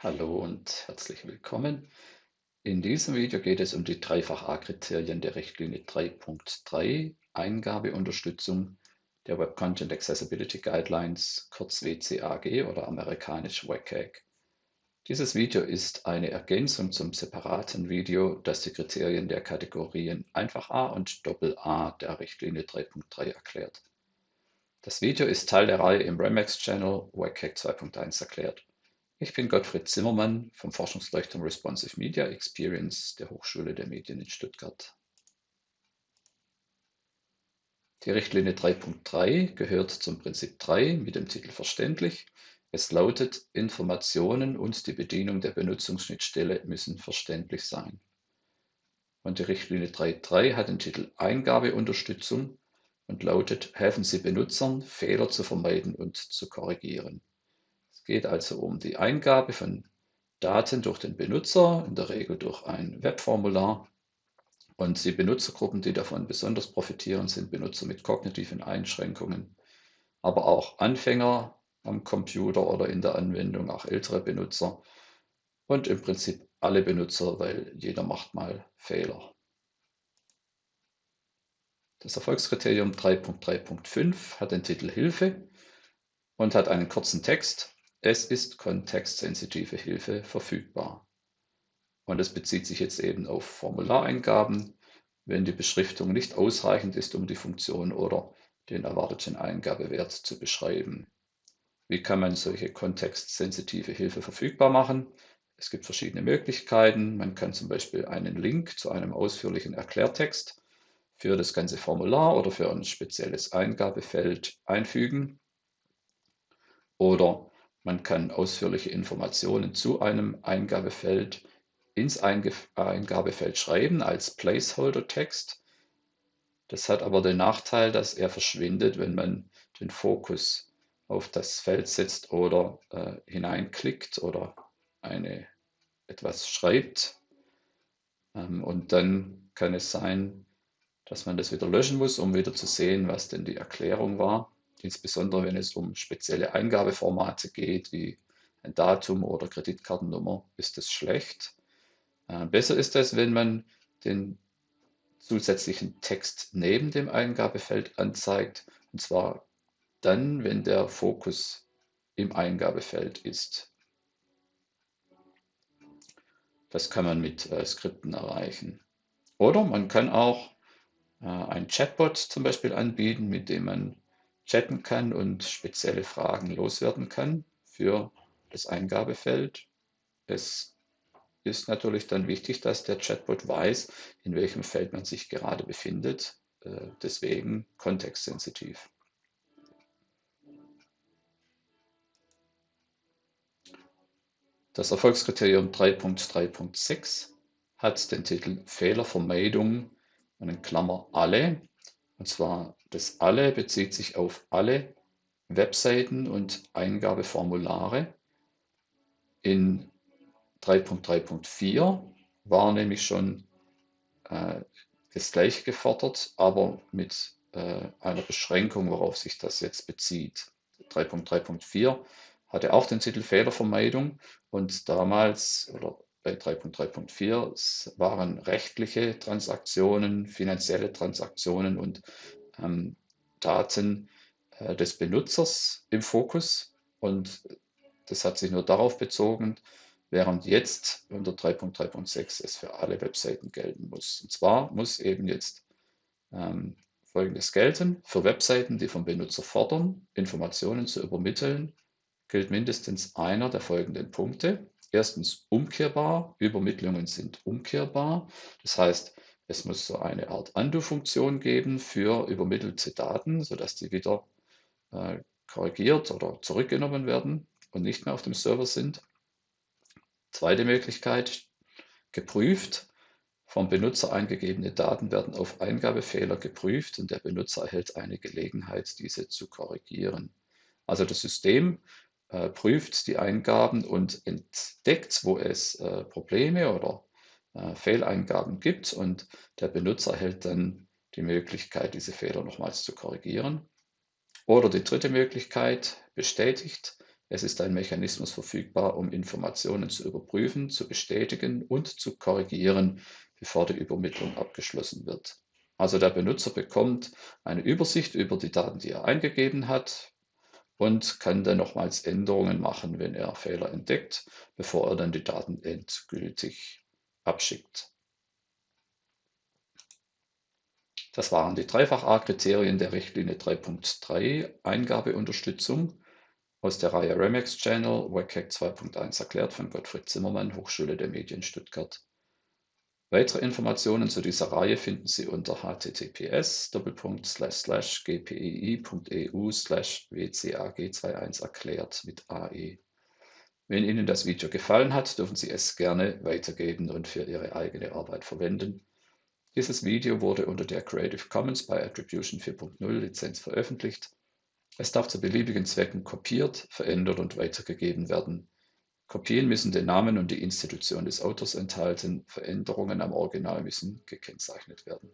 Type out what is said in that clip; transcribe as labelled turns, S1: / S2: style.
S1: Hallo und herzlich willkommen. In diesem Video geht es um die Dreifach-A-Kriterien der Richtlinie 3.3 Eingabeunterstützung der Web Content Accessibility Guidelines, kurz WCAG oder amerikanisch WCAG. Dieses Video ist eine Ergänzung zum separaten Video, das die Kriterien der Kategorien Einfach A und Doppel A der Richtlinie 3.3 erklärt. Das Video ist Teil der Reihe im Remax Channel WCAG 2.1 erklärt. Ich bin Gottfried Zimmermann vom Forschungsleuchtturm Responsive Media Experience der Hochschule der Medien in Stuttgart. Die Richtlinie 3.3 gehört zum Prinzip 3 mit dem Titel Verständlich. Es lautet, Informationen und die Bedienung der Benutzungsschnittstelle müssen verständlich sein. Und die Richtlinie 3.3 hat den Titel Eingabeunterstützung und lautet, helfen Sie Benutzern, Fehler zu vermeiden und zu korrigieren geht also um die Eingabe von Daten durch den Benutzer, in der Regel durch ein Webformular. Und die Benutzergruppen, die davon besonders profitieren, sind Benutzer mit kognitiven Einschränkungen, aber auch Anfänger am Computer oder in der Anwendung, auch ältere Benutzer und im Prinzip alle Benutzer, weil jeder macht mal Fehler. Das Erfolgskriterium 3.3.5 hat den Titel Hilfe und hat einen kurzen Text. Es ist kontextsensitive Hilfe verfügbar. Und es bezieht sich jetzt eben auf Formulareingaben, wenn die Beschriftung nicht ausreichend ist, um die Funktion oder den erwarteten Eingabewert zu beschreiben. Wie kann man solche kontextsensitive Hilfe verfügbar machen? Es gibt verschiedene Möglichkeiten. Man kann zum Beispiel einen Link zu einem ausführlichen Erklärtext für das ganze Formular oder für ein spezielles Eingabefeld einfügen. Oder man kann ausführliche Informationen zu einem Eingabefeld ins Eingabefeld schreiben als Placeholder-Text. Das hat aber den Nachteil, dass er verschwindet, wenn man den Fokus auf das Feld setzt oder äh, hineinklickt oder eine, etwas schreibt. Ähm, und dann kann es sein, dass man das wieder löschen muss, um wieder zu sehen, was denn die Erklärung war insbesondere wenn es um spezielle Eingabeformate geht, wie ein Datum oder Kreditkartennummer, ist es schlecht. Äh, besser ist es, wenn man den zusätzlichen Text neben dem Eingabefeld anzeigt, und zwar dann, wenn der Fokus im Eingabefeld ist. Das kann man mit äh, Skripten erreichen. Oder man kann auch äh, ein Chatbot zum Beispiel anbieten, mit dem man chatten kann und spezielle Fragen loswerden kann für das Eingabefeld. Es ist natürlich dann wichtig, dass der Chatbot weiß, in welchem Feld man sich gerade befindet. Äh, deswegen kontextsensitiv. Das Erfolgskriterium 3.3.6 hat den Titel Fehlervermeidung und in Klammer alle und zwar das Alle bezieht sich auf alle Webseiten und Eingabeformulare. In 3.3.4 war nämlich schon äh, das gleiche gefordert, aber mit äh, einer Beschränkung, worauf sich das jetzt bezieht. 3.3.4 hatte auch den Titel Fehlervermeidung und damals oder bei 3.3.4 waren rechtliche Transaktionen, finanzielle Transaktionen und ähm, Daten äh, des Benutzers im Fokus. Und das hat sich nur darauf bezogen, während jetzt unter 3.3.6 es für alle Webseiten gelten muss. Und zwar muss eben jetzt ähm, Folgendes gelten. Für Webseiten, die vom Benutzer fordern, Informationen zu übermitteln, gilt mindestens einer der folgenden Punkte erstens umkehrbar. Übermittlungen sind umkehrbar. Das heißt, es muss so eine Art Undo-Funktion geben für übermittelte Daten, sodass die wieder äh, korrigiert oder zurückgenommen werden und nicht mehr auf dem Server sind. Zweite Möglichkeit, geprüft. Vom Benutzer eingegebene Daten werden auf Eingabefehler geprüft und der Benutzer erhält eine Gelegenheit, diese zu korrigieren. Also das System äh, prüft die Eingaben und entdeckt, wo es äh, Probleme oder äh, Fehleingaben gibt und der Benutzer erhält dann die Möglichkeit, diese Fehler nochmals zu korrigieren. Oder die dritte Möglichkeit, bestätigt Es ist ein Mechanismus verfügbar, um Informationen zu überprüfen, zu bestätigen und zu korrigieren, bevor die Übermittlung abgeschlossen wird. Also der Benutzer bekommt eine Übersicht über die Daten, die er eingegeben hat und kann dann nochmals Änderungen machen, wenn er Fehler entdeckt, bevor er dann die Daten endgültig abschickt. Das waren die Dreifach-A-Kriterien der Richtlinie 3.3 Eingabeunterstützung aus der Reihe Remex Channel WCAG 2.1 erklärt von Gottfried Zimmermann, Hochschule der Medien Stuttgart. Weitere Informationen zu dieser Reihe finden Sie unter https gpei.eu wcag21 erklärt mit AE. Wenn Ihnen das Video gefallen hat, dürfen Sie es gerne weitergeben und für Ihre eigene Arbeit verwenden. Dieses Video wurde unter der Creative Commons by Attribution 4.0 Lizenz veröffentlicht. Es darf zu beliebigen Zwecken kopiert, verändert und weitergegeben werden. Kopien müssen den Namen und die Institution des Autors enthalten, Veränderungen am Original müssen gekennzeichnet werden